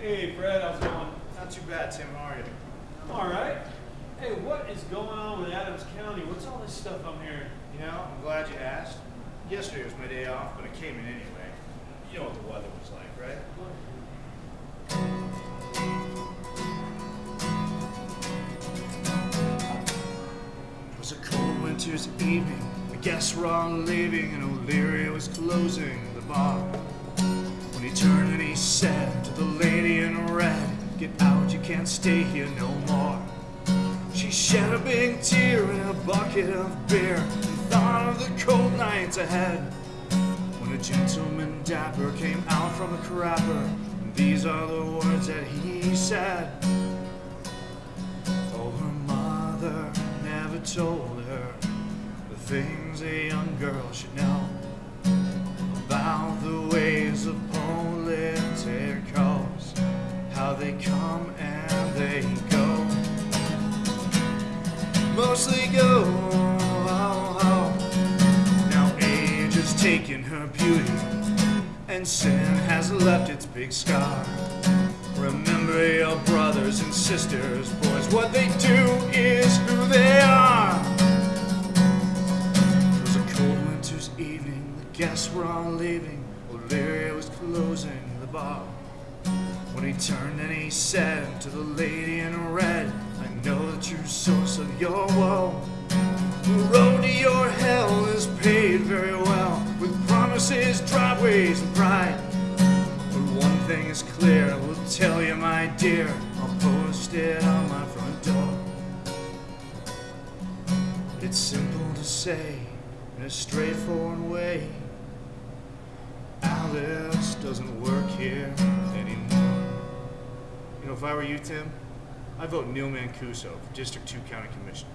Hey, Fred, how's it going? Not too bad, Tim. How are you? I'm all right. Hey, what is going on with Adams County? What's all this stuff I'm hearing? You know, I'm glad you asked. Yesterday was my day off, but I came in anyway. You know what the weather was like, right? It was a cold winter's evening. The guests were all leaving, and O'Leary was closing the bar. When he turned and he said to the lady in red, Get out, you can't stay here no more. She shed a big tear in a bucket of beer and thought of the cold nights ahead. When a gentleman dapper came out from the crapper, and these are the words that he said. Oh, her mother never told her the things a young girl should know they come and they go. Mostly go. Oh, oh. Now age has taken her beauty, and sin has left its big scar. Remember your brothers and sisters, boys. What they do is who they are. It was a cold winter's evening. The guests were all leaving. O'Leary was closing the bar. When he turned and he said to the lady in red, I know the true source of your woe. The road to your hell is paved very well with promises, driveways, and pride. But one thing is clear, I will tell you, my dear, I'll post it on my front door. It's simple to say in a straightforward way. Alice doesn't work here if I were you, Tim, I'd vote Neil Mancuso for District 2 County Commissioner.